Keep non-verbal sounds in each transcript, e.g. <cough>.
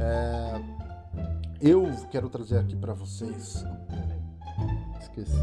É, eu quero trazer aqui para vocês... Esqueci.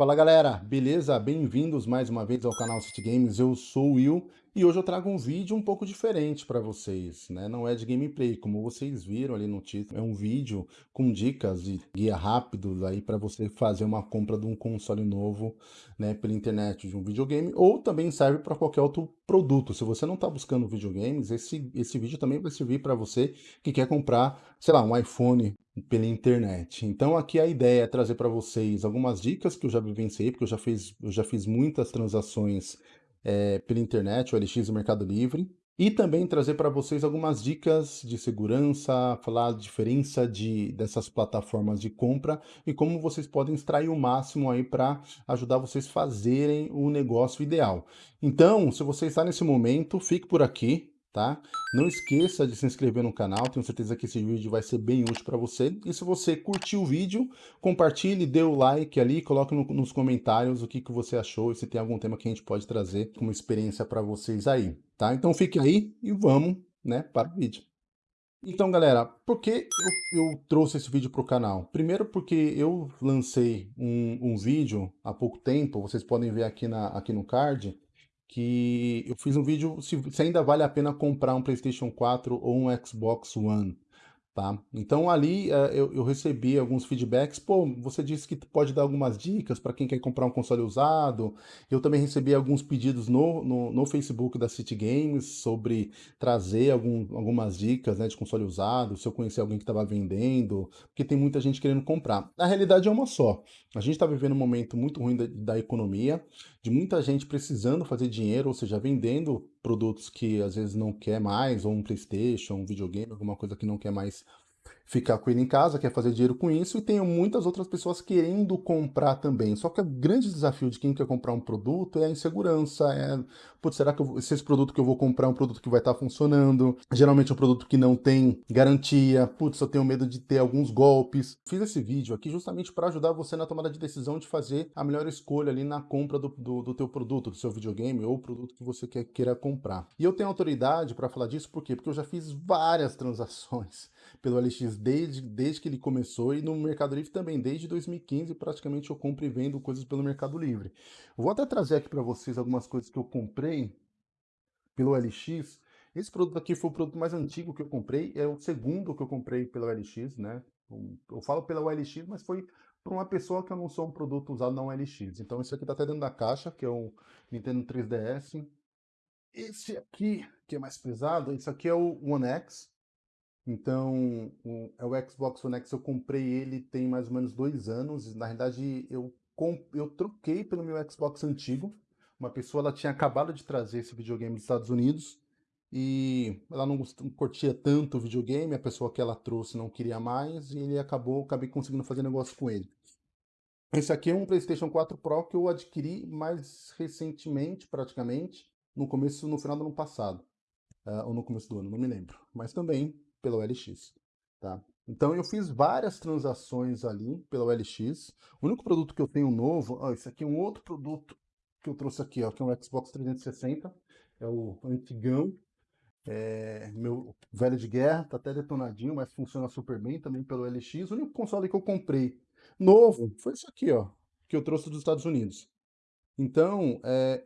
Fala galera, beleza? Bem-vindos mais uma vez ao canal City Games, eu sou o Will e hoje eu trago um vídeo um pouco diferente para vocês, né? Não é de gameplay, como vocês viram ali no título, é um vídeo com dicas e guia rápido aí para você fazer uma compra de um console novo, né, pela internet de um videogame, ou também serve para qualquer outro produto. Se você não está buscando videogames, esse, esse vídeo também vai servir para você que quer comprar, sei lá, um iPhone pela internet. Então aqui a ideia é trazer para vocês algumas dicas que eu já vivenciei, porque eu já fiz, eu já fiz muitas transações é, pela internet, o LX e o Mercado Livre, e também trazer para vocês algumas dicas de segurança, falar a diferença de, dessas plataformas de compra e como vocês podem extrair o máximo aí para ajudar vocês fazerem o negócio ideal. Então, se você está nesse momento, fique por aqui, tá? Não esqueça de se inscrever no canal, tenho certeza que esse vídeo vai ser bem útil para você. E se você curtiu o vídeo, compartilhe, dê o like ali, coloque no, nos comentários o que, que você achou e se tem algum tema que a gente pode trazer como experiência para vocês aí, tá? Então fique aí e vamos, né, para o vídeo. Então, galera, por que eu, eu trouxe esse vídeo para o canal? Primeiro porque eu lancei um, um vídeo há pouco tempo, vocês podem ver aqui, na, aqui no card, que eu fiz um vídeo se, se, ainda vale a pena comprar um PlayStation 4 ou um Xbox One. Tá? Então ali uh, eu, eu, recebi alguns feedbacks, pô, você disse que pode dar algumas dicas para quem quer comprar um console usado, eu também recebi alguns pedidos no, no, no Facebook da City Games sobre trazer algum, algumas dicas né, de console usado, se eu conhecer alguém que estava vendendo, porque tem muita gente querendo comprar. A realidade é uma só, a gente está vivendo um momento muito ruim da, da economia, de muita gente precisando fazer dinheiro, ou seja, vendendo produtos que às vezes não quer mais, ou um Playstation, um videogame, alguma coisa que não quer mais ficar com ele em casa, quer fazer dinheiro com isso, e tem muitas outras pessoas querendo comprar também. Só que o grande desafio de quem quer comprar um produto é a insegurança, é, putz, será que eu, esse produto que eu vou comprar é um produto que vai estar tá funcionando? Geralmente é um produto que não tem garantia, putz, eu tenho medo de ter alguns golpes. Fiz esse vídeo aqui justamente para ajudar você na tomada de decisão de fazer a melhor escolha ali na compra do, do, do teu produto, do seu videogame ou produto que você quer, queira comprar. E eu tenho autoridade para falar disso, por quê? Porque eu já fiz várias <laughs> transações pelo LX desde, desde que ele começou e no Mercado Livre também, desde 2015 praticamente eu compro e vendo coisas pelo Mercado Livre. Vou até trazer aqui para vocês algumas coisas que eu comprei pelo LX. Esse produto aqui foi o produto mais antigo que eu comprei, é o segundo que eu comprei pelo LX, né? Eu falo pela OLX, mas foi para uma pessoa que eu não sou um produto usado na OLX. Então esse aqui está até dentro da caixa, que é o Nintendo 3DS. Esse aqui, que é mais pesado, esse aqui é o One X. Então, o, é o Xbox One X, eu comprei ele tem mais ou menos dois anos. Na verdade, eu, eu troquei pelo meu Xbox antigo. Uma pessoa ela tinha acabado de trazer esse videogame dos Estados Unidos e ela não, não curtia tanto o videogame, a pessoa que ela trouxe não queria mais e ele acabou, acabei conseguindo fazer negócio com ele. Esse aqui é um PlayStation 4 Pro que eu adquiri mais recentemente, praticamente, no começo, no final do ano passado, uh, ou no começo do ano, não me lembro. Mas também pelo LX, tá? Então eu fiz várias transações ali pelo LX. O único produto que eu tenho novo, ó, esse aqui é um outro produto que eu trouxe aqui, ó, que é um Xbox 360, é o antigão, é, meu velho de guerra, tá até detonadinho, mas funciona super bem também pelo LX. O único console que eu comprei novo foi esse aqui, ó, que eu trouxe dos Estados Unidos. Então, é,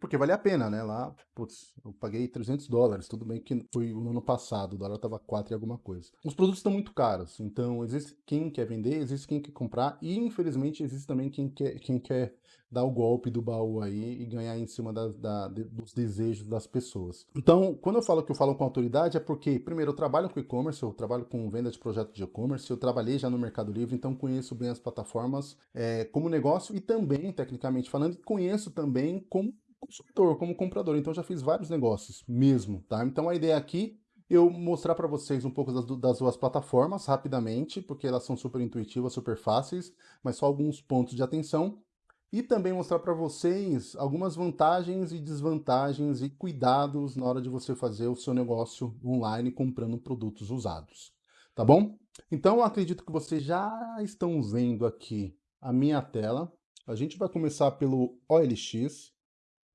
porque vale a pena, né? Lá, putz, eu paguei 300 dólares, tudo bem que foi no ano passado, o dólar estava 4 e alguma coisa. Os produtos estão muito caros, então existe quem quer vender, existe quem quer comprar, e infelizmente existe também quem quer, quem quer dar o golpe do baú aí e ganhar em cima da, da, dos desejos das pessoas. Então, quando eu falo que eu falo com autoridade, é porque, primeiro, eu trabalho com e-commerce, eu trabalho com venda de projetos de e-commerce, eu trabalhei já no Mercado Livre, então conheço bem as plataformas é, como negócio e também, tecnicamente falando, conheço também como consumidor, como comprador. Então já fiz vários negócios mesmo, tá? Então a ideia aqui eu mostrar para vocês um pouco das, das, duas plataformas rapidamente, porque elas são super intuitivas, super fáceis, mas só alguns pontos de atenção. E também mostrar para vocês algumas vantagens e desvantagens e cuidados na hora de você fazer o seu negócio online comprando produtos usados. Tá bom? Então, acredito que vocês já estão vendo aqui a minha tela. A gente vai começar pelo OLX.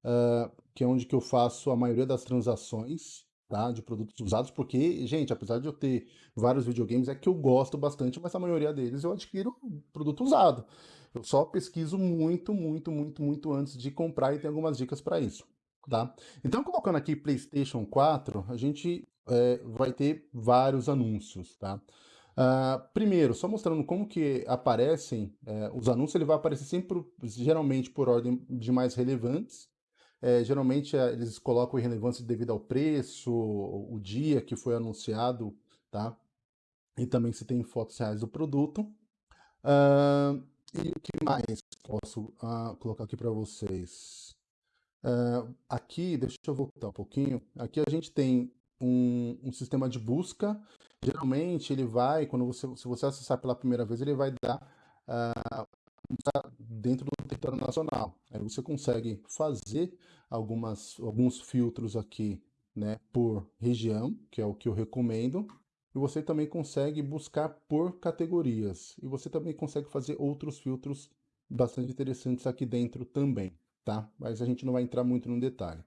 Uh, que é onde que eu faço a maioria das transações, tá? De produtos usados, porque, gente, apesar de eu ter vários videogames, é que eu gosto bastante, mas a maioria deles eu adquiro produto usado. Eu só pesquiso muito, muito, muito, muito antes de comprar e tem algumas dicas para isso, tá? Então, colocando aqui PlayStation 4, a gente é, vai ter vários anúncios, tá? Uh, primeiro, só mostrando como que aparecem é, os anúncios, ele vai aparecer sempre, geralmente por ordem de mais relevantes, é, geralmente é, eles colocam irrelevância devido ao preço, o dia que foi anunciado, tá? E também se tem fotos reais do produto. Uh, e o que mais posso uh, colocar aqui para vocês? Uh, aqui, deixa eu voltar um pouquinho. Aqui a gente tem um, um, sistema de busca. Geralmente ele vai, quando você, se você acessar pela primeira vez, ele vai dar dentro do território nacional. Aí você consegue fazer algumas, alguns filtros aqui né, por região, que é o que eu recomendo, e você também consegue buscar por categorias, e você também consegue fazer outros filtros bastante interessantes aqui dentro também, tá? Mas a gente não vai entrar muito no detalhe.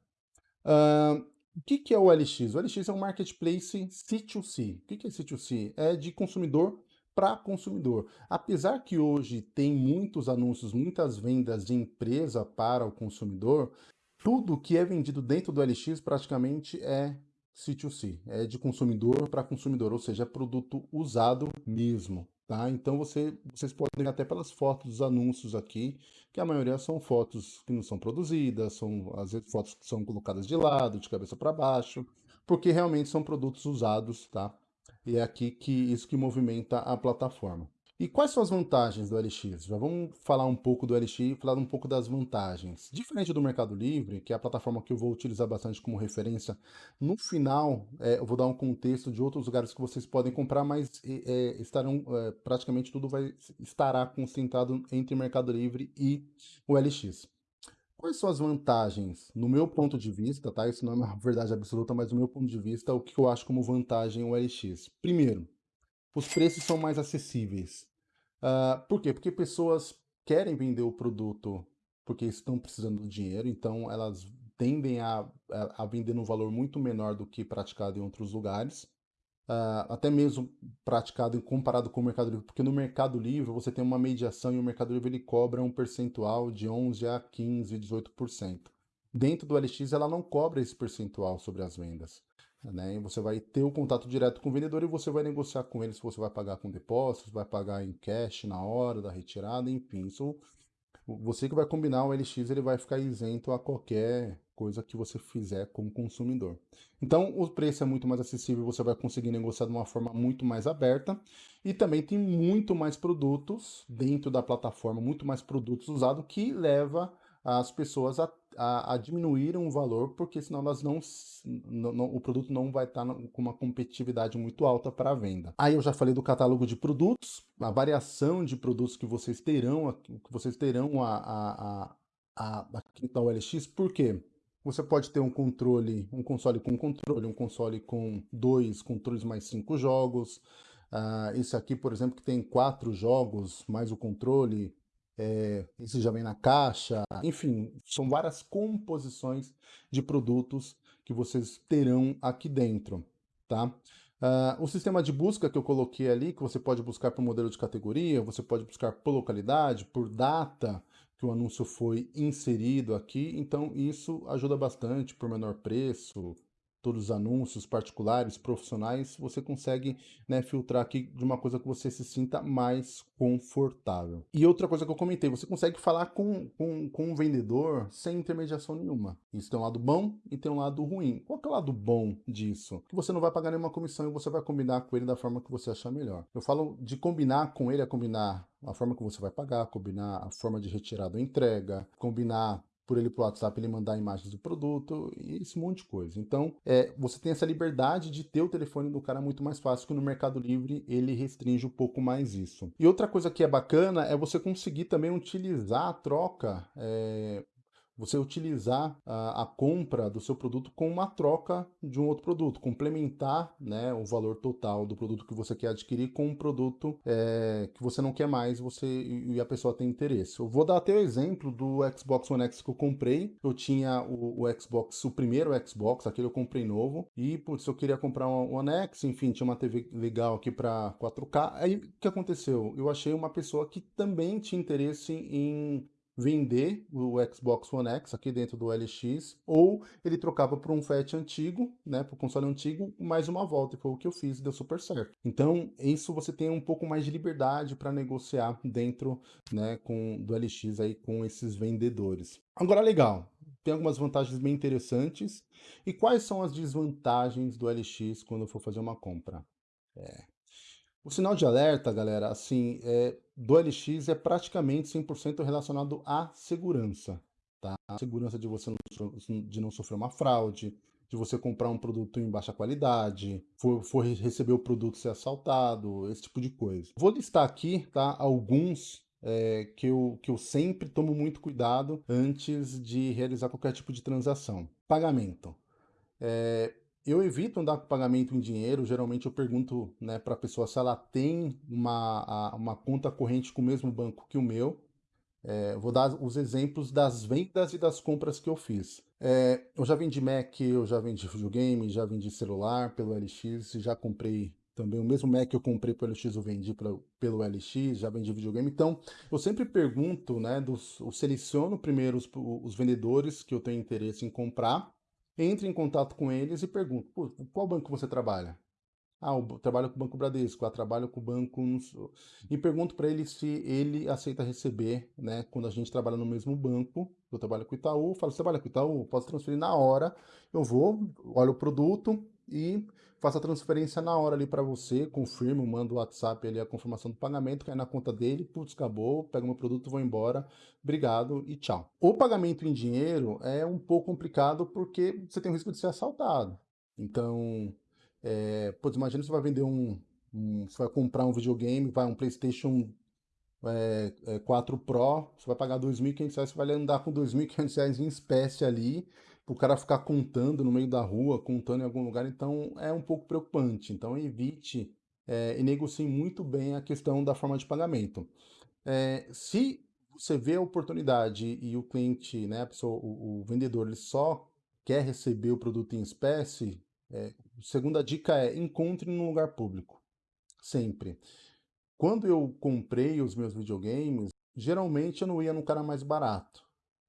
Uh, o que, que é o LX? O LX é um marketplace C2C. O que, que é C2C? É de consumidor para consumidor. Apesar que hoje tem muitos anúncios, muitas vendas de empresa para o consumidor, tudo que é vendido dentro do LX praticamente é C2C, é de consumidor para consumidor, ou seja, é produto usado mesmo, tá? Então você, vocês podem ver até pelas fotos dos anúncios aqui, que a maioria são fotos que não são produzidas, são às vezes fotos que são colocadas de lado, de cabeça para baixo, porque realmente são produtos usados, tá? E é aqui que isso que movimenta a plataforma. E quais são as vantagens do LX? Já vamos falar um pouco do LX e falar um pouco das vantagens. Diferente do Mercado Livre, que é a plataforma que eu vou utilizar bastante como referência, no final é, eu vou dar um contexto de outros lugares que vocês podem comprar, mas é, estarão é, praticamente tudo vai estará concentrado entre Mercado Livre e o LX. Quais são as vantagens, no meu ponto de vista, tá? Isso não é uma <laughs> verdade absoluta, mas no meu ponto de vista, o que eu acho como vantagem o LX? Primeiro, os preços são mais acessíveis. Uh, por quê? Porque pessoas querem vender o produto porque estão precisando do dinheiro, então elas tendem a, a, vender num valor muito menor do que praticado em outros lugares uh, até mesmo praticado comparado com o Mercado Livre, porque no Mercado Livre você tem uma mediação e o Mercado Livre ele cobra um percentual de 11 a 15, 18%. Dentro do LX ela não cobra esse percentual sobre as vendas. Né? você vai ter o contato direto com o vendedor e você vai negociar com ele se você vai pagar com depósito, se vai pagar em cash na hora da retirada, enfim. Isso, você que vai combinar o LX, ele vai ficar isento a qualquer coisa que você fizer como consumidor. Então, o preço é muito mais acessível, você vai conseguir negociar de uma forma muito mais aberta e também tem muito mais produtos dentro da plataforma, muito mais produtos usados que leva as pessoas a, a, a diminuir o valor, porque senão elas não, não, não, o produto não vai estar com uma competitividade muito alta para a venda. Aí eu já falei do catálogo de produtos, a variação de produtos que vocês terão, que vocês terão a, a, a, a, aqui no OLX, por quê? Você pode ter um controle, um console com controle, um console com dois controles mais cinco jogos. Uh, esse aqui, por exemplo, que tem quatro jogos mais o controle, é, esse já vem na caixa. Enfim, são várias composições de produtos que vocês terão aqui dentro, tá? Uh, o sistema de busca que eu coloquei ali, que você pode buscar por modelo de categoria, você pode buscar por localidade, por data, que o anúncio foi inserido aqui, então isso ajuda bastante por menor preço, todos os anúncios particulares, profissionais, você consegue né, filtrar aqui de uma coisa que você se sinta mais confortável. E outra coisa que eu comentei, você consegue falar com, com, com um vendedor sem intermediação nenhuma. Isso tem um lado bom e tem um lado ruim. Qual é o lado bom disso? Que você não vai pagar nenhuma comissão e você vai combinar com ele da forma que você achar melhor. Eu falo de combinar com ele, é combinar a forma que você vai pagar, combinar a forma de retirada ou entrega, combinar por ele pro WhatsApp ele mandar imagens do produto e esse monte de coisa. Então, é, você tem essa liberdade de ter o telefone do cara muito mais fácil que no Mercado Livre ele restringe um pouco mais isso. E outra coisa que é bacana é você conseguir também utilizar a troca é, você utilizar a, a, compra do seu produto com uma troca de um outro produto, complementar né, o valor total do produto que você quer adquirir com um produto é, que você não quer mais você e a pessoa tem interesse. Eu vou dar até o exemplo do Xbox One X que eu comprei. Eu tinha o, o Xbox, o primeiro Xbox, aquele eu comprei novo, e putz, eu queria comprar um One X, enfim, tinha uma TV legal aqui para 4K. Aí o que aconteceu? Eu achei uma pessoa que também tinha interesse em vender o Xbox One X aqui dentro do LX, ou ele trocava por um FAT antigo, né, o console antigo, mais uma volta, e foi o que eu fiz, deu super certo. Então, isso você tem um pouco mais de liberdade para negociar dentro, né, com, do LX aí com esses vendedores. Agora, legal, tem algumas vantagens bem interessantes. E quais são as desvantagens do LX quando for fazer uma compra? É, o sinal de alerta, galera, assim, é, do LX é praticamente 100% relacionado à segurança, tá? A segurança de você não, de não sofrer uma fraude, de você comprar um produto em baixa qualidade, for, for receber o produto ser assaltado, esse tipo de coisa. Vou listar aqui, tá, alguns é, que, eu, que eu sempre tomo muito cuidado antes de realizar qualquer tipo de transação. Pagamento. É, eu evito andar com pagamento em dinheiro, geralmente eu pergunto né, para a pessoa se ela tem uma, uma conta corrente com o mesmo banco que o meu. É, vou dar os exemplos das vendas e das compras que eu fiz. É, eu já vendi Mac, eu já vendi videogame, já vendi celular pelo LX, já comprei também o mesmo Mac que eu comprei pelo LX eu vendi pra, pelo LX, já vendi videogame. Então, eu sempre pergunto, né, dos, eu seleciono primeiro os, os vendedores que eu tenho interesse em comprar, entre em contato com eles e pergunto, qual banco você trabalha? Ah, eu trabalho com o Banco Bradesco, ah, trabalho com o Banco... E pergunto para ele se ele aceita receber, né, quando a gente trabalha no mesmo banco, eu trabalho com o Itaú, falo, você trabalha com o Itaú? Posso transferir na hora, eu vou, olho o produto e faço a transferência na hora ali para você, confirmo, mando o WhatsApp ali a confirmação do pagamento, cai na conta dele, putz, acabou, pego meu produto, vou embora, obrigado e tchau. O pagamento em dinheiro é um pouco complicado porque você tem o risco de ser assaltado. Então, é, putz, imagina você vai vender um, um, você vai comprar um videogame, vai um Playstation é, é, 4 Pro, você vai pagar R$ 2.500, você vai andar com R$ 2.500 em espécie ali, o cara ficar contando no meio da rua, contando em algum lugar, então é um pouco preocupante. Então evite é, e negocie muito bem a questão da forma de pagamento. É, se você vê a oportunidade e o cliente, né, pessoa, o, o vendedor, ele só quer receber o produto em espécie, é, segunda dica é encontre num lugar público, sempre. Quando eu comprei os meus videogames, geralmente eu não ia no cara mais barato.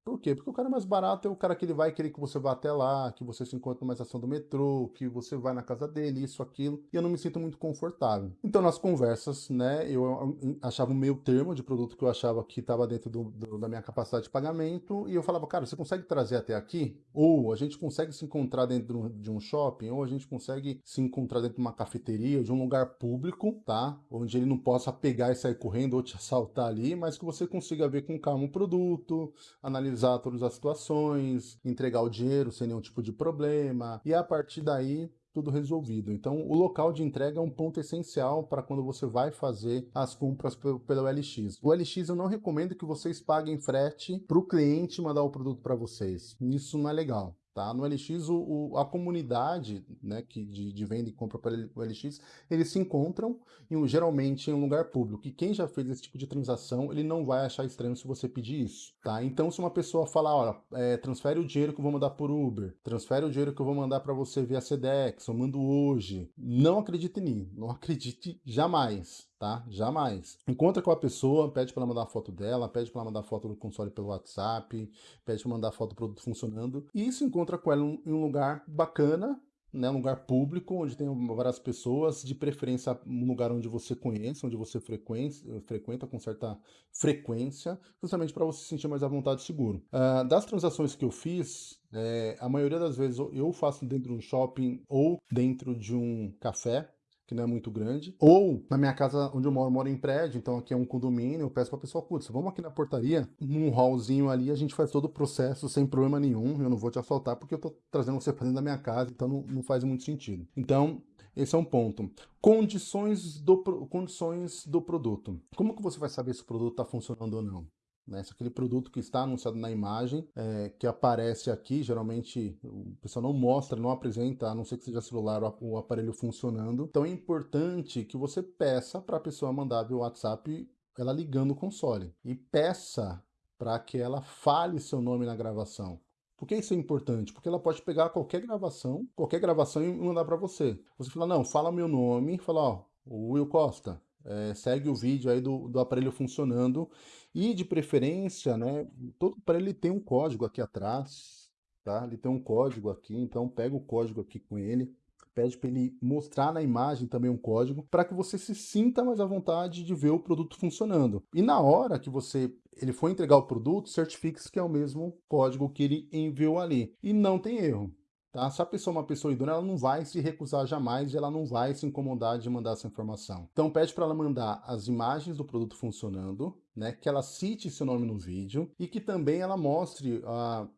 Por quê? Porque o cara mais barato é o cara que ele vai querer que você vá até lá, que você se encontre numa estação do metrô, que você vai na casa dele, isso, aquilo, e eu não me sinto muito confortável. Então, nas conversas, né, eu achava um meio termo de produto que eu achava que estava dentro do, do, da minha capacidade de pagamento, e eu falava, cara, você consegue trazer até aqui? Ou a gente consegue se encontrar dentro de um shopping, ou a gente consegue se encontrar dentro de uma cafeteria, de um lugar público, tá? Onde ele não possa pegar e sair correndo ou te <laughs> assaltar ali, mas que você consiga ver com calma o produto, analisar analisar todas as situações, entregar o dinheiro sem nenhum tipo de problema, e a partir daí tudo resolvido. Então, o local de entrega é um ponto essencial para quando você vai fazer as compras pelo, LX. O LX eu não recomendo que vocês paguem frete para o cliente mandar o produto para vocês. Isso não é legal. Tá? No LX, o, o, a comunidade né, que de, de venda e compra para o LX, eles se encontram em, geralmente em um lugar público. E quem já fez esse tipo de transação, ele não vai achar estranho se você pedir isso. Tá? Então, se uma pessoa falar, olha, é, transfere o dinheiro que eu vou mandar por Uber, transfere o dinheiro que eu vou mandar para você via Sedex, eu mando hoje, não acredite nisso, não <laughs> acredite jamais tá? Jamais. Encontra com a pessoa, pede para ela mandar foto dela, pede para ela mandar foto do console pelo WhatsApp, pede para mandar foto do produto funcionando, e se encontra com ela em um lugar bacana, né, um lugar público, onde tem várias pessoas, de preferência um lugar onde você conhece, onde você frequenta com certa frequência, justamente para você se sentir mais à vontade e seguro. Uh, das transações que eu fiz, é, a maioria das vezes eu faço dentro de um shopping ou dentro de um café, que não é muito grande, ou na minha casa onde eu moro, eu moro em prédio, então aqui é um condomínio, eu peço pra pessoa, putz, vamos aqui na portaria, num hallzinho ali, a gente faz todo o processo sem problema nenhum, eu não vou te assaltar porque eu tô trazendo você pra dentro da minha casa, então não, não faz muito sentido. Então, esse é um ponto. Condições do, condições do produto. Como que você vai saber se o produto está funcionando ou não? Né? Se aquele produto que está anunciado na imagem, é, que aparece aqui, geralmente o pessoal não mostra, não apresenta, a não ser que seja celular o aparelho funcionando. Então é importante que você peça para a pessoa mandar via WhatsApp ela ligando o console. E peça para que ela fale seu nome na gravação. Por que isso é importante? Porque ela pode pegar qualquer gravação, qualquer gravação e mandar para você. Você fala, não, fala meu nome, fala, ó, o Will Costa, é, segue o vídeo aí do, do aparelho funcionando e de preferência, né, todo aparelho tem um código aqui atrás, tá? Ele tem um código aqui, então pega o código aqui com ele, pede para ele mostrar na imagem também um código para que você se sinta mais à vontade de ver o produto funcionando. E na hora que você ele for entregar o produto, certifique-se que é o mesmo código que ele enviou ali. E não tem erro. Tá? Se a pessoa é uma pessoa idônea, ela não vai se recusar jamais e ela não vai se incomodar de mandar essa informação. Então pede para ela mandar as imagens do produto funcionando, né? que ela cite seu nome no vídeo e que também ela mostre, uh,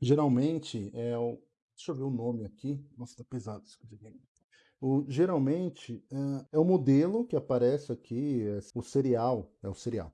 geralmente, é o, Deixa eu ver o nome aqui. Nossa, tá pesado isso aqui. O, geralmente é, é, o modelo que aparece aqui, é o serial, é o serial.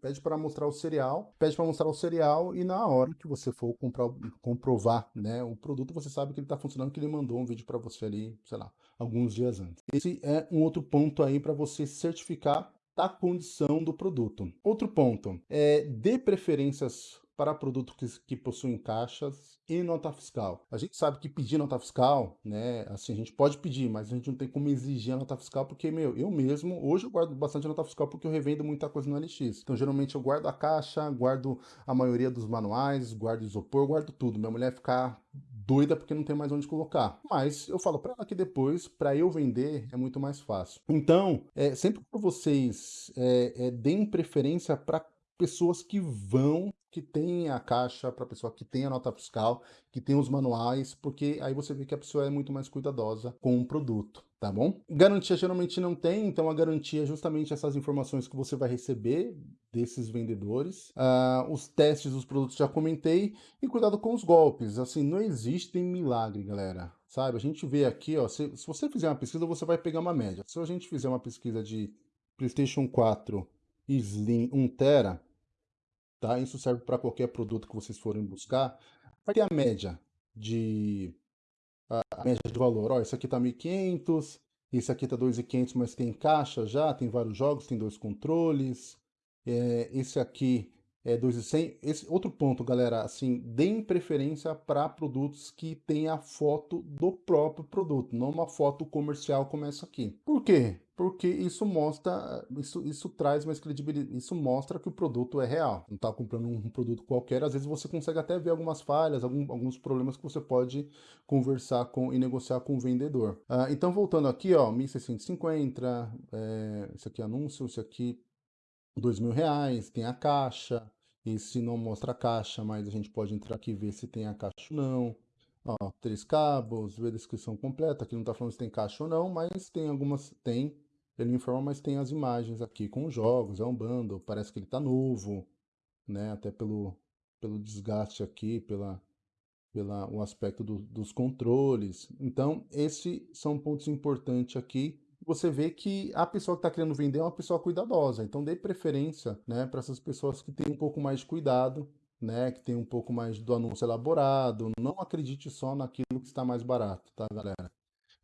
Pede para mostrar o serial, pede para mostrar o serial e na hora que você for comprar, comprovar né, o produto, você sabe que ele está funcionando, que ele mandou um vídeo para você ali, sei lá, alguns dias antes. Esse é um outro ponto aí para você certificar da condição do produto. Outro ponto, é dê preferências para produtos que, que, possuem caixas e nota fiscal. A gente sabe que pedir nota fiscal, né, assim, a gente pode pedir, mas a gente não tem como exigir a nota fiscal, porque, meu, eu mesmo, hoje eu guardo bastante nota fiscal porque eu revendo muita coisa no LX. Então, geralmente eu guardo a caixa, guardo a maioria dos manuais, guardo isopor, guardo tudo. Minha mulher ficar doida porque não tem mais onde colocar. Mas eu falo para ela que depois, para eu vender, é muito mais fácil. Então, é, sempre que vocês é, é, deem preferência para pessoas que vão, que tem a caixa, para pessoa que tem a nota fiscal, que tem os manuais, porque aí você vê que a pessoa é muito mais cuidadosa com o produto, tá bom? Garantia geralmente não tem, então a garantia é justamente essas informações que você vai receber desses vendedores. Uh, os testes dos produtos já comentei, e cuidado com os golpes, assim, não existe milagre, galera. Sabe, a gente vê aqui, ó, se, se você fizer uma pesquisa, você vai pegar uma média. Se a gente fizer uma pesquisa de PlayStation 4 Slim 1 Tera, tá? Isso serve para qualquer produto que vocês forem buscar. Vai ter a média de a, média de valor. Ó, esse aqui tá 1.500, esse aqui tá 2.500, mas tem caixa já, tem vários jogos, tem dois controles. É, esse aqui é 2.100. Esse outro ponto, galera, assim, deem preferência para produtos que tenha a foto do próprio produto, não uma foto comercial como essa aqui. Por quê? Porque isso mostra, isso, isso traz mais credibilidade, isso mostra que o produto é real. Não está comprando um produto qualquer, às vezes você consegue até ver algumas falhas, algum, alguns problemas que você pode conversar com e negociar com o vendedor. Ah, então, voltando aqui, ó, 1.650, é, esse aqui é anúncio, esse aqui dois mil reais, tem a caixa, e se não mostra a caixa, mas a gente pode entrar aqui e ver se tem a caixa ou não. Ó, três cabos, ver a descrição completa, aqui não está falando se tem caixa ou não, mas tem algumas, tem, ele informa, mas tem as imagens aqui com os jogos, é um bundle, parece que ele está novo, né, até pelo, pelo desgaste aqui, pela, pela o aspecto do, dos controles. Então, esses são pontos importantes aqui você vê que a pessoa que está querendo vender é uma pessoa cuidadosa. Então dê preferência né, para essas pessoas que têm um pouco mais de cuidado, né, que tem um pouco mais do anúncio elaborado. Não acredite só naquilo que está mais barato, tá, galera?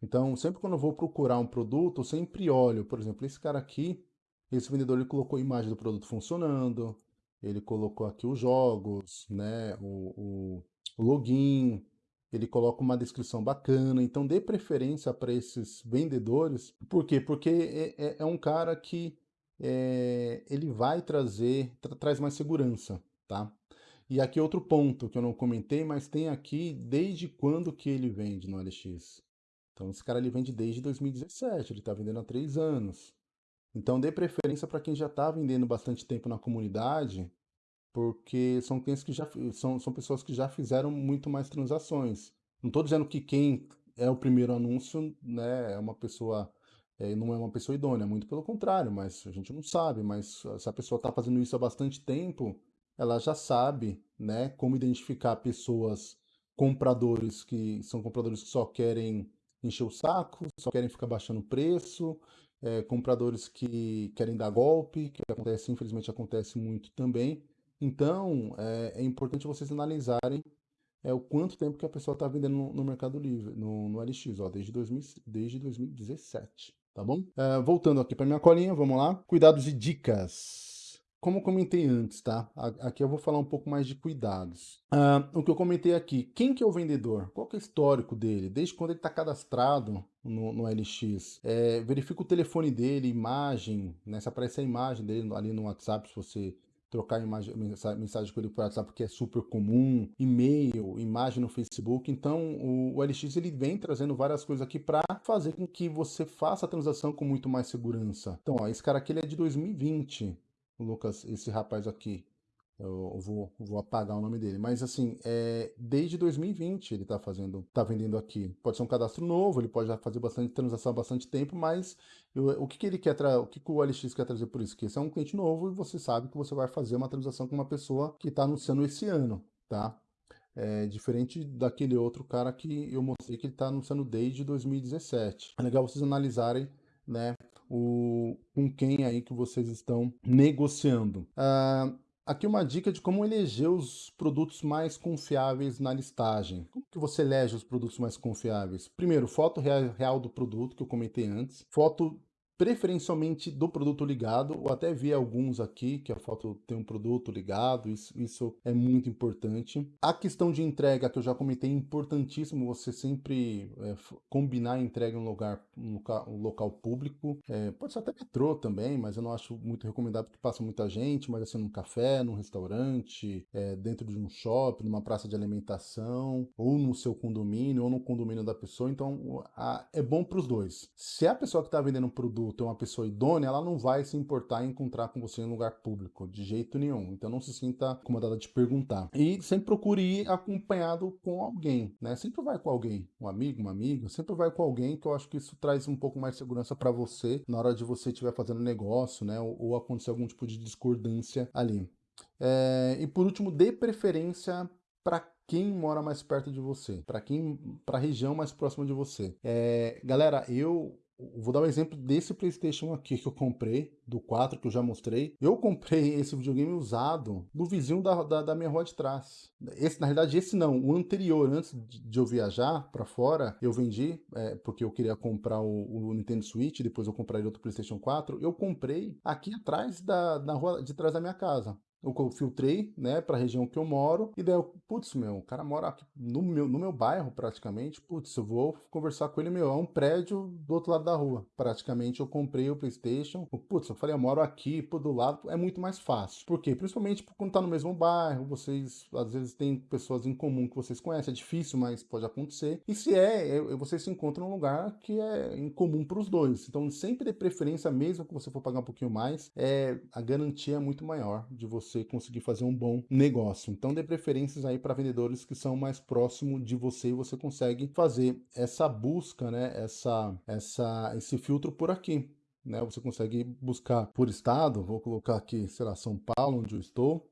Então, sempre quando eu vou procurar um produto, eu sempre olho, por exemplo, esse cara aqui, esse vendedor ele colocou a imagem do produto funcionando, ele colocou aqui os jogos, né, o, o, login, ele coloca uma descrição bacana, então dê preferência para esses vendedores. Por quê? Porque é, é, é um cara que é, ele vai trazer, tra traz mais segurança, tá? E aqui outro ponto que eu não comentei, mas tem aqui desde quando que ele vende no LX. Então esse cara ele vende desde 2017, ele está vendendo há três anos. Então dê preferência para quem já está vendendo bastante tempo na comunidade, porque são clientes que já são, são pessoas que já fizeram muito mais transações. Não estou dizendo que quem é o primeiro anúncio né, é uma pessoa, é, não é uma pessoa idônea, muito pelo contrário, mas a gente não sabe, mas se a pessoa está fazendo isso há bastante tempo, ela já sabe né, como identificar pessoas, compradores que são compradores que só querem encher o saco, só querem ficar baixando o preço, é, compradores que querem dar golpe, que acontece, infelizmente acontece muito também, Então, é, é importante vocês analisarem é o quanto tempo que a pessoa está vendendo no, no, Mercado Livre, no, no LX, ó, desde, 2000, desde 2017, tá bom? Uh, voltando aqui para minha colinha, vamos lá. Cuidados e dicas. Como eu comentei antes, tá? Aqui eu vou falar um pouco mais de cuidados. Uh, o que eu comentei aqui, quem que é o vendedor? Qual que é o histórico dele? Desde quando ele está cadastrado no, no LX? É, verifica o telefone dele, imagem, né? Se aparece a imagem dele ali no WhatsApp, se você trocar imagem, mensagem com ele por WhatsApp, que é super comum, e-mail, imagem no Facebook. Então, o, o LX ele vem trazendo várias coisas aqui para fazer com que você faça a transação com muito mais segurança. Então, ó, esse cara aqui ele é de 2020, o Lucas, esse rapaz aqui. Eu vou, vou apagar o nome dele. Mas assim, é, desde 2020 ele está fazendo, tá vendendo aqui. Pode ser um cadastro novo, ele pode já fazer bastante transação há bastante tempo, mas eu, o que, que ele quer o que, que o OLX quer trazer por isso? Que esse é um cliente novo e você sabe que você vai fazer uma transação com uma pessoa que está anunciando esse ano, tá? É diferente daquele outro cara que eu mostrei que ele está anunciando desde 2017. É legal vocês analisarem né, o, com quem aí que vocês estão negociando. Uh, Aqui uma dica de como eleger os produtos mais confiáveis na listagem. Como que você elege os produtos mais confiáveis? Primeiro, foto real do produto, que eu comentei antes. Foto preferencialmente do produto ligado, ou até vi alguns aqui que a foto tem um produto ligado, isso, isso é muito importante. A questão de entrega, que eu já comentei, é importantíssimo você sempre é, combinar a entrega em um lugar, um local, um local público, é, pode ser até metrô também, mas eu não acho muito recomendável porque passa muita gente, mas assim num café, num restaurante, é, dentro de um shopping, numa praça de alimentação, ou no seu condomínio, ou no condomínio da pessoa, então a, é bom para os dois. Se a pessoa que está vendendo um produto é uma pessoa idônea, ela não vai se importar em encontrar com você em lugar público, de jeito nenhum. Então não se sinta incomodada de perguntar. E sempre procure ir acompanhado com alguém, né? Sempre vai com alguém, um amigo, uma amiga, sempre vai com alguém que eu acho que isso traz um pouco mais de segurança para você na hora de você estiver fazendo negócio, né? Ou, ou acontecer algum tipo de discordância ali. É, e por último, dê preferência para quem mora mais perto de você, para quem, para a região mais próxima de você. É, galera, eu Vou dar um exemplo desse Playstation aqui que eu comprei, do 4, que eu já mostrei. Eu comprei <laughs> esse videogame usado do vizinho da, da, da minha rua de trás. Esse, na realidade, esse não, o anterior, antes de eu viajar para fora, eu vendi, é, porque eu queria comprar o, o, Nintendo Switch, depois eu comprei outro Playstation 4. Eu comprei aqui atrás da, na rua de trás da minha casa eu filtrei, né, para a região que eu moro, e daí eu, putz, meu, o cara mora aqui no meu, no meu bairro, praticamente, putz, eu vou conversar com ele, meu, é um prédio do outro lado da rua, praticamente eu comprei o Playstation, putz, eu falei, eu moro aqui, por do lado, é muito mais fácil, por quê? Principalmente quando tá no mesmo bairro, vocês, às vezes, tem pessoas em comum que vocês conhecem, é difícil, mas pode acontecer, e se é, é vocês se encontram num lugar que é em comum para os dois, então sempre dê preferência, mesmo que você for pagar um pouquinho mais, é, a garantia é muito maior de você você conseguir fazer um bom negócio. Então dê preferências aí para vendedores que são mais próximos de você e você consegue fazer essa busca, né, essa, essa, esse filtro por aqui. Né, você consegue buscar por estado, vou colocar aqui, sei lá, São Paulo, onde eu estou,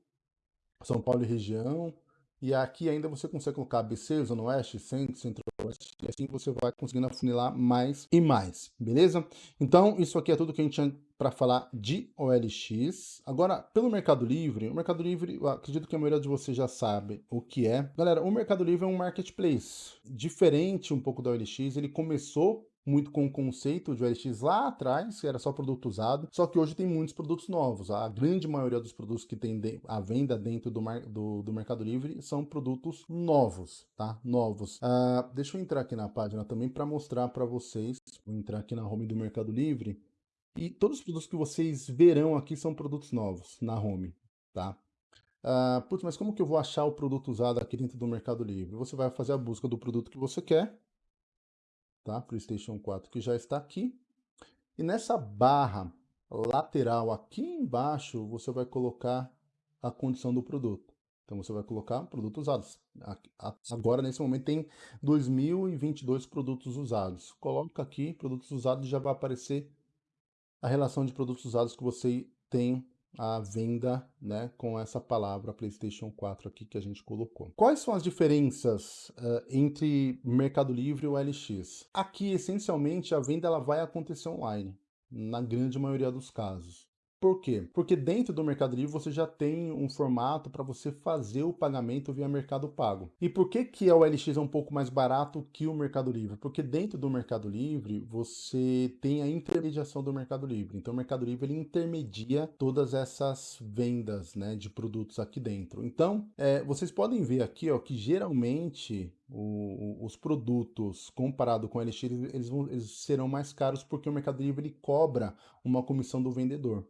São Paulo e região, e aqui ainda você consegue colocar ABC, Zona Oeste, Centro, Centro-Oeste, e assim você vai conseguindo afunilar mais e mais, beleza? Então, isso aqui é tudo que a gente tinha para falar de OLX. Agora, pelo Mercado Livre, o Mercado Livre, acredito que a maioria de vocês já sabe o que é. Galera, o Mercado Livre é um marketplace. Diferente um pouco da OLX, ele começou muito com o conceito de OLX lá atrás, que era só produto usado, só que hoje tem muitos produtos novos. A grande maioria dos produtos que tem a venda dentro do, do, do Mercado Livre são produtos novos, tá? Novos. Uh, deixa eu entrar aqui na página também para mostrar para vocês. Vou entrar aqui na home do Mercado Livre e todos os produtos que vocês verão aqui são produtos novos na home, tá? Uh, putz, mas como que eu vou achar o produto usado aqui dentro do Mercado Livre? Você vai fazer a busca do produto que você quer, tá? PlayStation 4 que já está aqui. E nessa barra lateral aqui embaixo, você vai colocar a condição do produto. Então você vai colocar produtos usados. Agora, nesse momento, tem 2.022 produtos usados. Coloca aqui, produtos usados, já vai aparecer a relação de produtos usados que você tem à venda né, com essa palavra PlayStation 4 aqui que a gente colocou. Quais são as diferenças uh, entre Mercado Livre e o LX? Aqui, essencialmente, a venda ela vai acontecer online, na grande maioria dos casos. Por quê? Porque dentro do Mercado Livre você já tem um formato para você fazer o pagamento via Mercado Pago. E por que que a OLX é um pouco mais barato que o Mercado Livre? Porque dentro do Mercado Livre você tem a intermediação do Mercado Livre. Então o Mercado Livre ele intermedia todas essas vendas né, de produtos aqui dentro. Então é, vocês podem ver aqui ó, que geralmente o, os produtos comparado com o LX eles, vão, eles serão mais caros porque o Mercado Livre ele cobra uma comissão do vendedor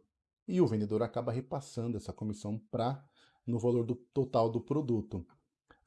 e o vendedor acaba repassando essa comissão para no valor do total do produto.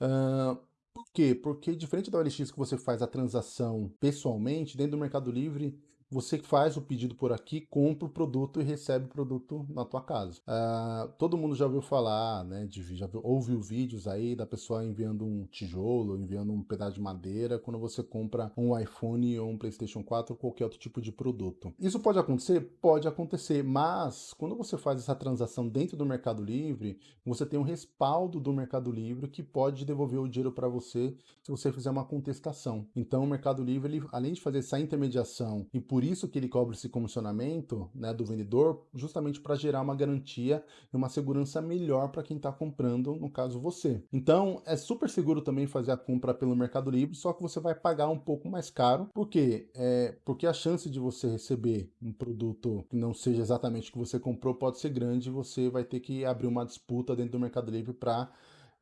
Uh, por quê? Porque diferente da OLX que você faz a transação pessoalmente, dentro do Mercado Livre você faz o pedido por aqui, compra o produto e recebe o produto na tua casa. Uh, todo mundo já ouviu falar, né, de, já ouviu vídeos aí da pessoa enviando um tijolo, enviando um pedaço de madeira quando você compra um iPhone ou um Playstation 4 ou qualquer outro tipo de produto. Isso pode acontecer? Pode acontecer, mas quando você faz essa transação dentro do Mercado Livre, você tem um respaldo do Mercado Livre que pode devolver o dinheiro para você se você fizer uma contestação. Então o Mercado Livre, ele, além de fazer essa intermediação e por por isso que ele cobra esse comissionamento né, do vendedor, justamente para gerar uma garantia e uma segurança melhor para quem está comprando, no caso você. Então, é super seguro também fazer a compra pelo Mercado Livre, só que você vai pagar um pouco mais caro. Por quê? É, porque a chance de você receber um produto que não seja exatamente o que você comprou pode ser grande e você vai ter que abrir uma disputa dentro do Mercado Livre para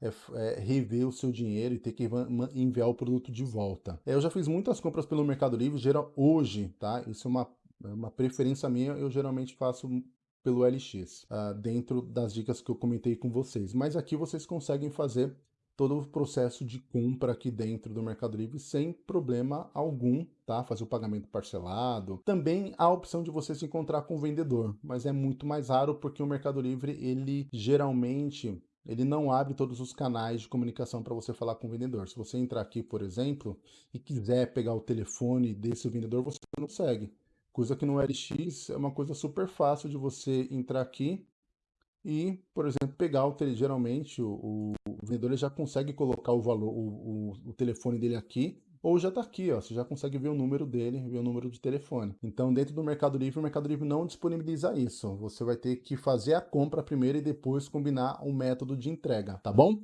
é, é, rever o seu dinheiro e ter que enviar o produto de volta. É, eu já fiz muitas compras pelo Mercado Livre, geral, hoje, tá? Isso é uma, é uma preferência minha, eu geralmente faço pelo LX, uh, ah, dentro das dicas que eu comentei com vocês. Mas aqui vocês conseguem fazer todo o processo de compra aqui dentro do Mercado Livre sem problema algum, tá? Fazer o pagamento parcelado. Também há a opção de você se encontrar com o vendedor, mas é muito mais raro porque o Mercado Livre, ele geralmente ele não abre todos os canais de comunicação para você falar com o vendedor. Se você entrar aqui, por exemplo, e quiser pegar o telefone desse vendedor, você não consegue. Coisa que no LX é uma coisa super fácil de você entrar aqui e, por exemplo, pegar o telefone. Geralmente, o, o vendedor já consegue colocar o valor, o, o, o telefone dele aqui ou já está aqui, ó, você já consegue ver o número dele, ver o número de telefone. Então, dentro do Mercado Livre, o Mercado Livre não disponibiliza isso. Você vai ter que fazer a compra primeiro e depois combinar o método de entrega, tá bom?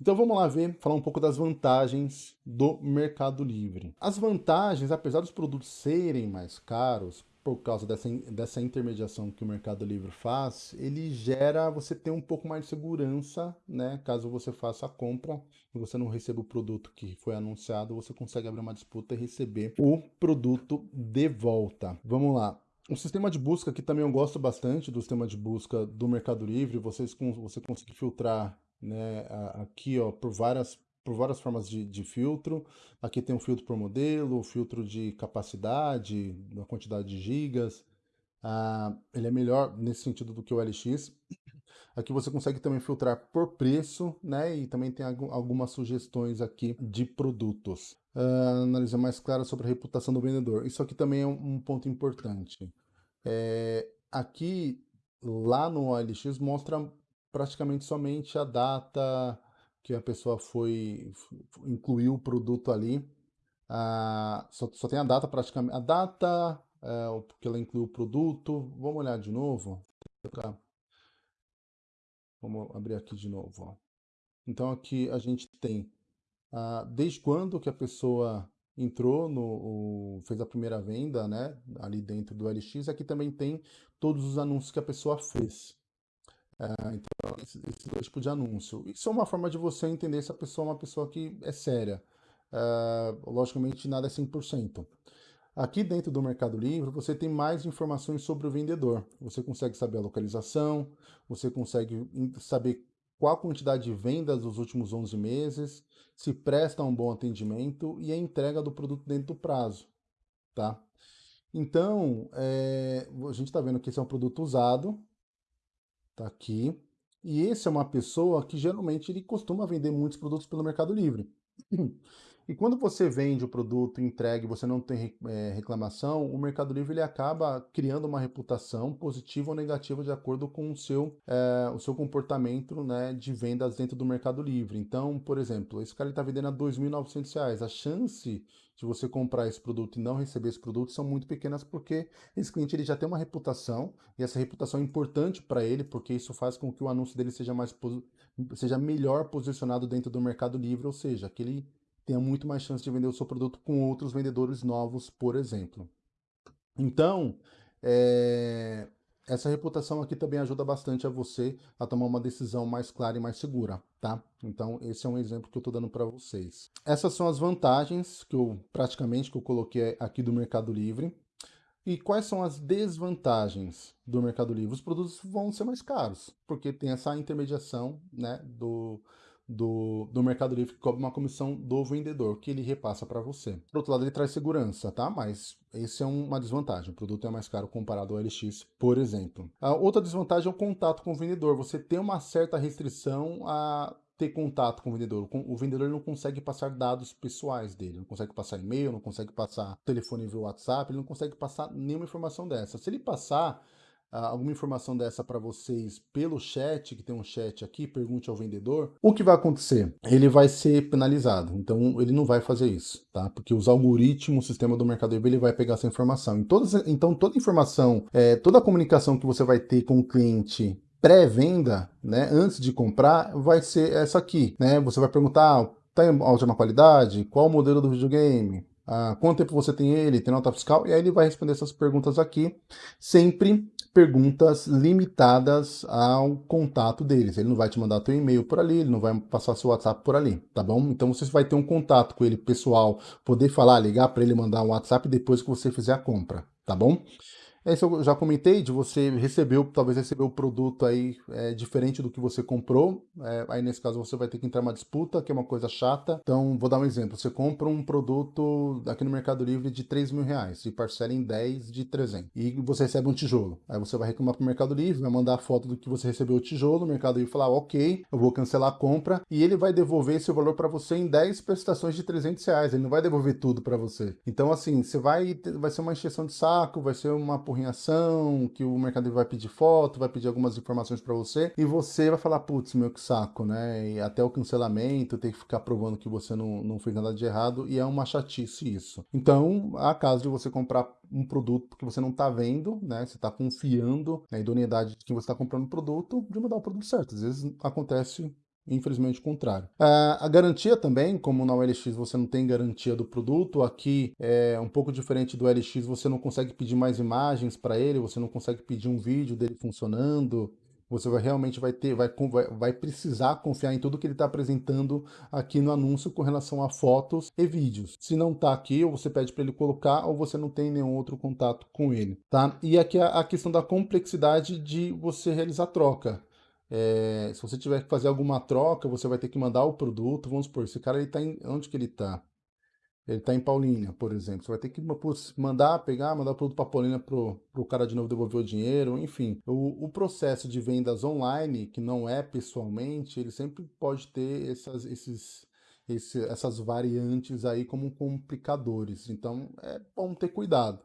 Então vamos lá ver, falar um pouco das vantagens do Mercado Livre. As vantagens, apesar dos produtos serem mais caros, por causa dessa, dessa intermediação que o Mercado Livre faz, ele gera você ter um pouco mais de segurança, né? Caso você faça a compra e você não receba o produto que foi anunciado, você consegue abrir uma disputa e receber o produto de volta. Vamos lá. O sistema de busca aqui também eu gosto bastante do sistema de busca do Mercado Livre. Vocês, você consegue filtrar né, aqui ó, por várias por várias formas de, de, filtro. Aqui tem um filtro por modelo, filtro de capacidade, da quantidade de gigas. Ah, ele é melhor nesse sentido do que o LX. Aqui você consegue também filtrar por preço, né? E também tem algumas sugestões aqui de produtos. Ah, mais clara sobre a reputação do vendedor. Isso aqui também é um, um ponto importante. É, aqui, lá no OLX, mostra praticamente somente a data, que a pessoa foi, incluiu o produto ali, ah, só, só tem a data praticamente, a data, é, porque ela incluiu o produto, vamos olhar de novo, vamos abrir aqui de novo, ó. então aqui a gente tem ah, desde quando que a pessoa entrou, no, o, fez a primeira venda, né, ali dentro do LX, aqui também tem todos os anúncios que a pessoa fez. Ah, então, esse, tipo de anúncio. Isso é uma forma de você entender se a pessoa é uma pessoa que é séria. Uh, logicamente, nada é 100%. Aqui dentro do Mercado Livre, você tem mais informações sobre o vendedor. Você consegue saber a localização, você consegue saber qual a quantidade de vendas dos últimos 11 meses, se presta um bom atendimento e a entrega do produto dentro do prazo. Tá? Então, é, a gente está vendo que esse é um produto usado, Tá aqui. E esse é uma pessoa que geralmente ele costuma vender muitos produtos pelo Mercado Livre. E quando você vende o produto entregue você não tem é, reclamação, o Mercado Livre ele acaba criando uma reputação positiva ou negativa de acordo com o seu, é, o seu comportamento né, de vendas dentro do Mercado Livre. Então, por exemplo, esse cara está vendendo a R$ 2.900, a chance de você comprar esse produto e não receber esse produto são muito pequenas porque esse cliente ele já tem uma reputação e essa reputação é importante para ele porque isso faz com que o anúncio dele seja mais seja melhor posicionado dentro do Mercado Livre, ou seja, que ele tenha muito mais chance de vender o seu produto com outros vendedores novos, por exemplo. Então, é, essa reputação aqui também ajuda bastante a você a tomar uma decisão mais clara e mais segura, tá? Então, esse é um exemplo que eu estou dando para vocês. Essas são as vantagens que eu praticamente que eu coloquei aqui do Mercado Livre. E quais são as desvantagens do Mercado Livre? Os produtos vão ser mais caros, porque tem essa intermediação né, do, do, do Mercado Livre que cobra uma comissão do vendedor, que ele repassa para você. Por outro lado, ele traz segurança, tá? Mas esse é uma desvantagem. O produto é mais caro comparado ao LX, por exemplo. A outra desvantagem é o contato com o vendedor. Você tem uma certa restrição a ter contato com o vendedor. O vendedor não consegue passar dados pessoais dele, não consegue passar e-mail, não consegue passar telefone via WhatsApp, ele não consegue passar nenhuma informação dessa. Se ele passar, alguma informação dessa para vocês pelo chat, que tem um chat aqui, pergunte ao vendedor, o que vai acontecer? Ele vai ser penalizado, então ele não vai fazer isso, tá? Porque os algoritmos, o sistema do Mercado Livre, ele vai pegar essa informação. então toda informação, é, toda a comunicação que você vai ter com o cliente pré-venda, né, antes de comprar, vai ser essa aqui, né? Você vai perguntar, ah, tá em ótima qualidade? Qual o modelo do videogame? Ah, quanto tempo você tem ele? Tem nota fiscal? E aí ele vai responder essas perguntas aqui, sempre perguntas limitadas ao contato deles. Ele não vai te mandar teu e-mail por ali, ele não vai passar seu WhatsApp por ali, tá bom? Então você vai ter um contato com ele pessoal, poder falar, ligar para ele, mandar um WhatsApp depois que você fizer a compra, tá bom? Esse eu já comentei, de você receber, talvez receber o produto aí é, diferente do que você comprou. É, aí nesse caso você vai ter que entrar uma disputa, que é uma coisa chata. Então vou dar um exemplo. Você compra um produto aqui no Mercado Livre de 3 mil reais e parcela em 10 de 300. E você recebe um tijolo. Aí você vai reclamar para o Mercado Livre, vai mandar a foto do que você recebeu o tijolo. O Mercado Livre falar, ok, eu vou cancelar a compra. E ele vai devolver esse valor para você em 10 prestações de 300 reais. Ele não vai devolver tudo para você. Então assim, você vai, vai ser uma encheção de saco, vai ser uma porrinhação, que o Mercado vai pedir foto, vai pedir algumas informações para você, e você vai falar, putz, meu que saco, né? E até o cancelamento, tem que ficar provando que você não, não fez nada de errado, e é uma chatice isso. Então, há caso de você comprar um produto que você não está vendo, né? Você está confiando na idoneidade de quem você está comprando o produto, de mandar o produto certo. Às vezes acontece infelizmente o contrário. Uh, a garantia também, como na OLX você não tem garantia do produto, aqui é um pouco diferente do LX, você não consegue pedir mais imagens para ele, você não consegue pedir um vídeo dele funcionando, você vai realmente vai ter, vai, vai precisar confiar em tudo que ele está apresentando aqui no anúncio com relação a fotos e vídeos. Se não está aqui, ou você pede para ele colocar, ou você não tem nenhum outro contato com ele, tá? E aqui a, a questão da complexidade de você realizar troca. É, se você tiver que fazer alguma troca, você vai ter que mandar o produto. Vamos supor, esse cara ele tá em. Onde que ele está? Ele está em Paulínia, por exemplo. Você vai ter que mandar, pegar, mandar o produto para Paulínia para o cara de novo devolver o dinheiro. Enfim, o, o, processo de vendas online, que não é pessoalmente, ele sempre pode ter essas, esses, esse, essas variantes aí como complicadores. Então é bom ter cuidado.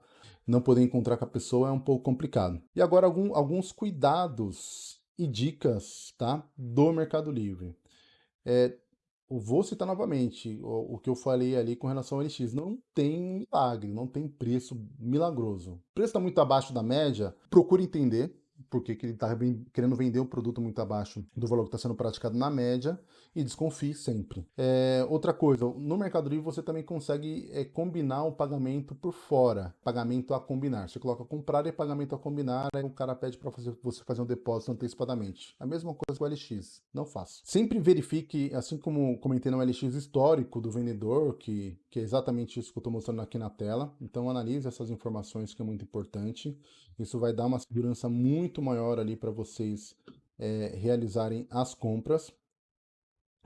Não poder encontrar com a pessoa é um pouco complicado. E agora algum, alguns cuidados e dicas tá, do Mercado Livre. É, eu vou citar novamente o, o, que eu falei ali com relação ao LX. Não tem milagre, não tem preço milagroso. O preço está muito abaixo da média, procure entender porque ele está querendo vender um produto muito abaixo do valor que está sendo praticado na média e desconfie sempre. É, outra coisa, no Mercado Livre você também consegue é, combinar o pagamento por fora, pagamento a combinar. Você coloca comprar e pagamento a combinar, aí o cara pede para você fazer um depósito antecipadamente. A mesma coisa com o LX, não faça. Sempre verifique, assim como comentei no LX histórico do vendedor, que, que é exatamente isso que eu estou mostrando aqui na tela, então analise essas informações que é muito importante. Isso vai dar uma segurança muito maior ali para vocês é, realizarem as compras.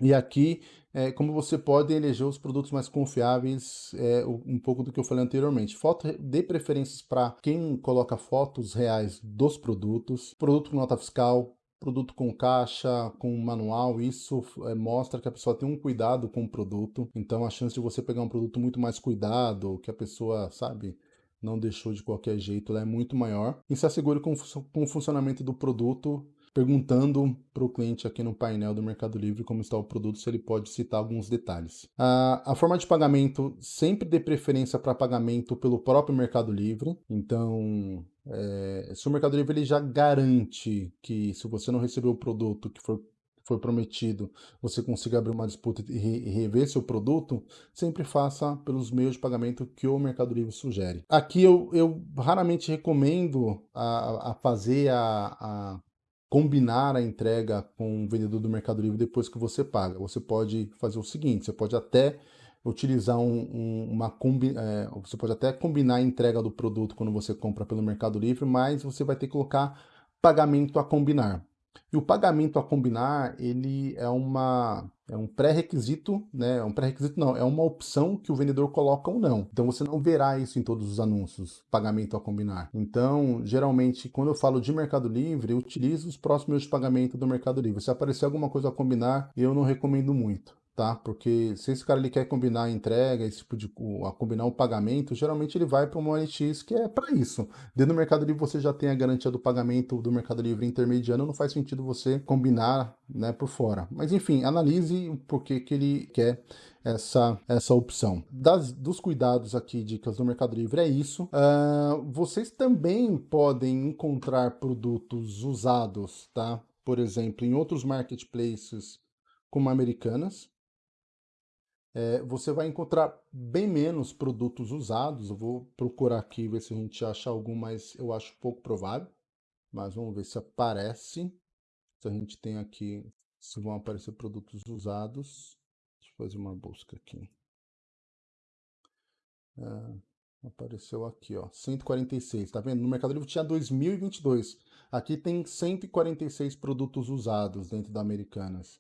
E aqui, é, como você pode eleger os produtos mais confiáveis, é, um pouco do que eu falei anteriormente. Foto de preferências para quem coloca fotos reais dos produtos, produto com nota fiscal, produto com caixa, com manual, isso é, mostra que a pessoa tem um cuidado com o produto, então a chance de você pegar um produto muito mais cuidado, que a pessoa, sabe, não deixou de qualquer jeito, é muito maior. E se assegure com, com o funcionamento do produto perguntando para o cliente aqui no painel do Mercado Livre como está o produto, se ele pode citar alguns detalhes. A, a forma de pagamento sempre dê preferência para pagamento pelo próprio Mercado Livre, então é, se o Mercado Livre ele já garante que se você não recebeu o produto que for foi prometido, você consiga abrir uma disputa e rever seu produto, sempre faça pelos meios de pagamento que o Mercado Livre sugere. Aqui eu, eu raramente recomendo a, a fazer a, a combinar a entrega com o vendedor do Mercado Livre depois que você paga. Você pode fazer o seguinte, você pode até utilizar um, um, uma combi, é, você pode até combinar a entrega do produto quando você compra pelo Mercado Livre, mas você vai ter que colocar pagamento a combinar. E o pagamento a combinar, ele é, uma, é um pré-requisito, né? É um pré-requisito não, é uma opção que o vendedor coloca ou não. Então você não verá isso em todos os anúncios, pagamento a combinar. Então, geralmente, quando eu falo de Mercado Livre, eu utilizo os próximos de pagamento do Mercado Livre. Se aparecer alguma coisa a combinar, eu não recomendo muito tá? Porque se esse cara ele quer combinar a entrega, esse tipo de a combinar o pagamento, geralmente ele vai para uma OLX que é para isso. Dentro do Mercado Livre você já tem a garantia do pagamento do Mercado Livre intermediano, não faz sentido você combinar, né, por fora. Mas enfim, analise o porquê que ele quer essa, essa opção. Das, dos cuidados aqui, dicas do Mercado Livre, é isso. Uh, vocês também podem encontrar produtos usados, tá? Por exemplo, em outros marketplaces como Americanas, é, você vai encontrar bem menos produtos usados. Eu vou procurar aqui ver se a gente acha algum, mas eu acho pouco provável. Mas vamos ver se aparece. Se a gente tem aqui, se vão aparecer produtos usados. Deixa eu fazer uma busca aqui. É, apareceu aqui, ó, 146, tá vendo? No Mercado Livre tinha 2022. Aqui tem 146 produtos usados dentro da Americanas.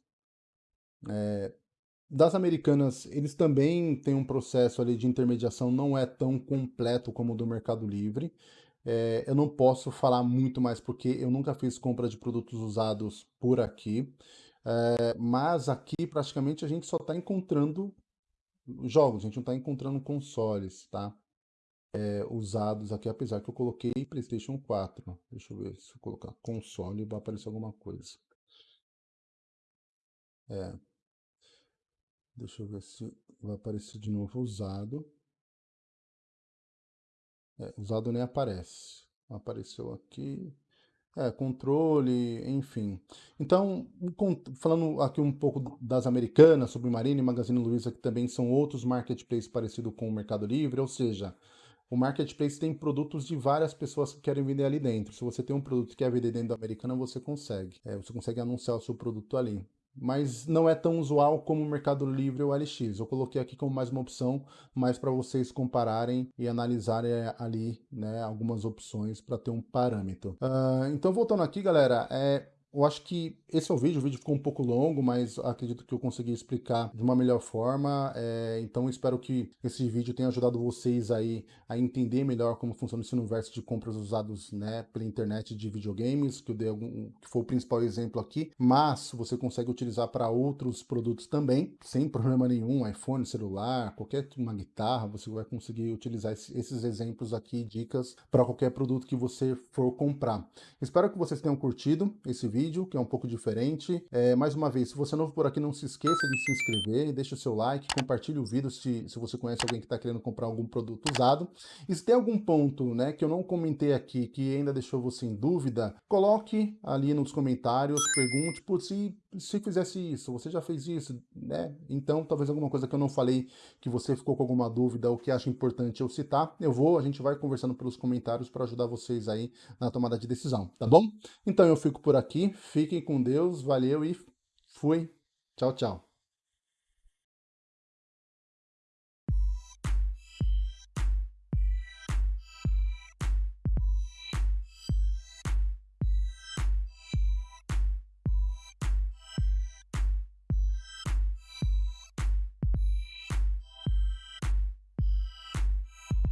É, das americanas, eles também têm um processo ali de intermediação, não é tão completo como o do Mercado Livre. É, eu não posso falar muito mais porque eu nunca fiz compra de produtos usados por aqui. É, mas aqui praticamente a gente só está encontrando jogos, a gente não está encontrando consoles, tá? É, usados aqui, apesar que eu coloquei PlayStation 4. Deixa eu ver se eu colocar console vai aparecer alguma coisa. É, Deixa eu ver se vai aparecer de novo usado. É, usado nem aparece. Apareceu aqui. É, controle, enfim. Então, falando aqui um pouco das americanas, Submarine e Magazine Luiza, que também são outros marketplaces parecidos com o Mercado Livre, ou seja, o marketplace tem produtos de várias pessoas que querem vender ali dentro. Se você tem um produto que quer vender dentro da americana, você consegue. É, você consegue anunciar o seu produto ali mas não é tão usual como o Mercado Livre ou LX. Eu coloquei aqui como mais uma opção, mais para vocês compararem e analisarem eh, ali né, algumas opções para ter um parâmetro. Uh, então, voltando aqui, galera, é, eu acho que esse é o vídeo, o vídeo ficou um pouco longo, mas acredito que eu consegui explicar de uma melhor forma, é, então espero que esse vídeo tenha ajudado vocês aí a entender melhor como funciona esse universo de compras usados né, pela internet de videogames, que eu dei algum, que foi o principal exemplo aqui, mas você consegue utilizar para outros produtos também, sem <laughs> problema nenhum, iPhone, celular, qualquer uma guitarra, você vai conseguir utilizar esses exemplos aqui, dicas para qualquer produto que você for comprar. Espero que vocês tenham curtido esse vídeo, vídeo, que é um pouco diferente. É, mais uma vez, se você é novo por aqui, não se esqueça de se inscrever, deixa o seu like, compartilhe o vídeo se, se você conhece alguém que está querendo comprar algum produto usado. E se tem algum ponto né, que eu não comentei aqui, que ainda deixou você em dúvida, coloque ali nos comentários, pergunte, por se, se fizesse isso, você já fez isso, né? Então, talvez alguma coisa que eu não falei, que você ficou com alguma dúvida ou que acha importante eu citar, eu vou, a gente vai conversando pelos comentários para ajudar vocês aí na tomada de decisão, tá bom? Então eu fico por aqui, Fiquem com Deus, valeu e fui. Tchau, tchau.